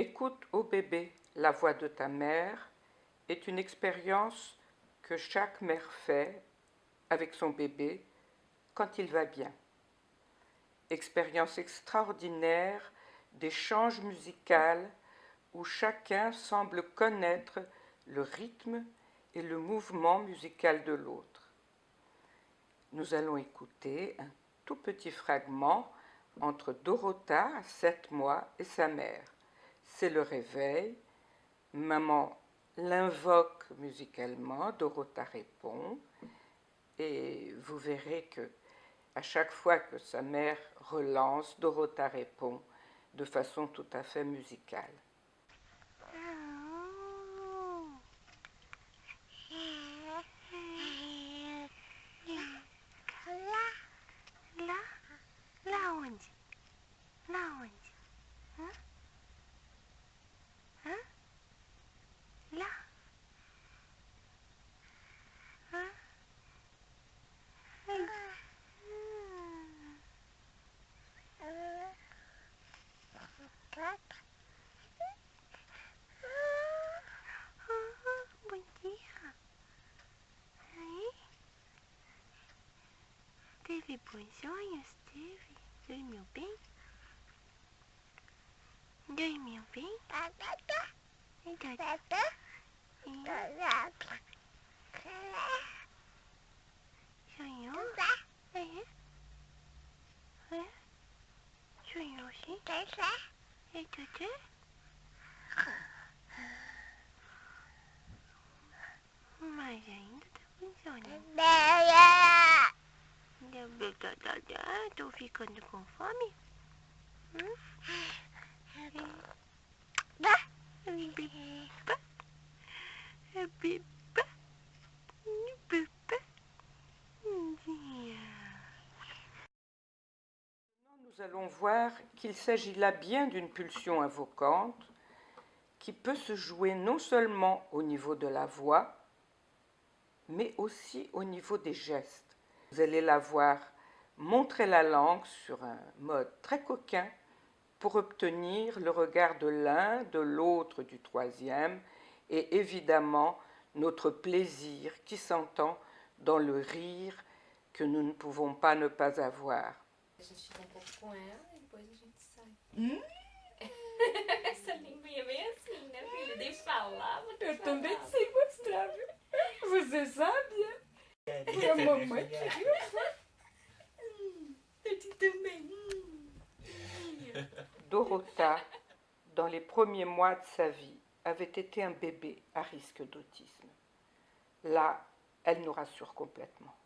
Écoute au bébé la voix de ta mère est une expérience que chaque mère fait avec son bébé quand il va bien. Expérience extraordinaire d'échange musical où chacun semble connaître le rythme et le mouvement musical de l'autre. Nous allons écouter un tout petit fragment entre Dorota, 7 mois, et sa mère. C'est le réveil. Maman l'invoque musicalement, Dorota répond, et vous verrez que à chaque fois que sa mère relance, Dorota répond de façon tout à fait musicale. Teve bons? Teve? Dormiu bem? Dormiu bem? Sonhou? É? É? Sonhou sim? É tudo? Mas ainda tá funcionando. Biba. Biba. Biba. Nous allons voir qu'il s'agit là bien d'une pulsion invocante qui peut se jouer non seulement au niveau de la voix, mais aussi au niveau des gestes. Vous allez la voir montrer la langue sur un mode très coquin pour obtenir le regard de l'un, de l'autre, du troisième, et évidemment notre plaisir qui s'entend dans le rire que nous ne pouvons pas ne pas avoir. A gente fica um pouco com ela e depois a gente sai. Hum? Essa linguinha é bem assim, né, filha? Deixa eu falar, vou te Eu falar. também sei mostrar, viu? Você sabe? é? E a mamãe queria. Eu te também. Dorota, dans les premiers mois de sa vie, avait été un bébé à risque d'autisme. Là, elle nous rassure complètement.